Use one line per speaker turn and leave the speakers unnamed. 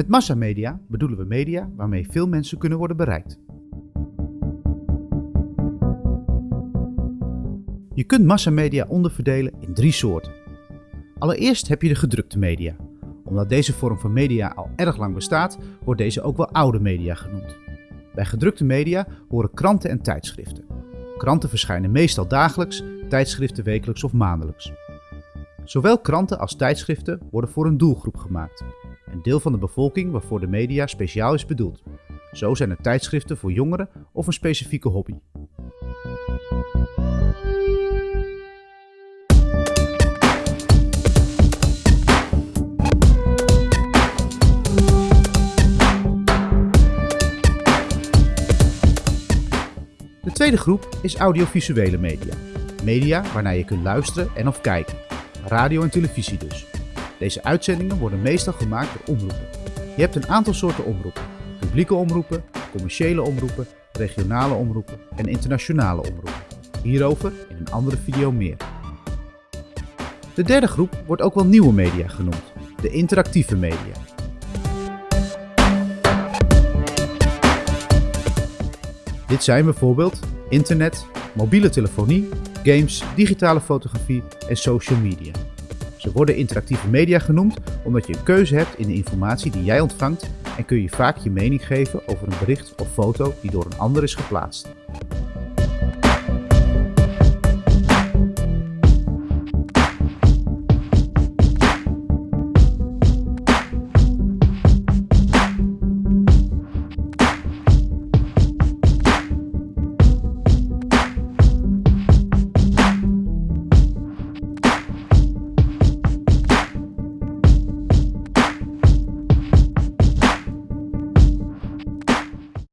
Met massamedia bedoelen we media waarmee veel mensen kunnen worden bereikt. Je kunt massamedia onderverdelen in drie soorten. Allereerst heb je de gedrukte media. Omdat deze vorm van media al erg lang bestaat, wordt deze ook wel oude media genoemd. Bij gedrukte media horen kranten en tijdschriften. Kranten verschijnen meestal dagelijks, tijdschriften wekelijks of maandelijks. Zowel kranten als tijdschriften worden voor een doelgroep gemaakt. Een deel van de bevolking waarvoor de media speciaal is bedoeld. Zo zijn er tijdschriften voor jongeren of een specifieke hobby. Tweede groep is audiovisuele media. Media waarnaar je kunt luisteren en of kijken. Radio en televisie dus. Deze uitzendingen worden meestal gemaakt door omroepen. Je hebt een aantal soorten omroepen. Publieke omroepen, commerciële omroepen, regionale omroepen en internationale omroepen. Hierover in een andere video meer. De derde groep wordt ook wel nieuwe media genoemd, de interactieve media. Dit zijn bijvoorbeeld internet, mobiele telefonie, games, digitale fotografie en social media. Ze worden interactieve media genoemd omdat je een keuze hebt in de informatie die jij ontvangt en kun je vaak je mening geven over een bericht of foto die door een ander is geplaatst.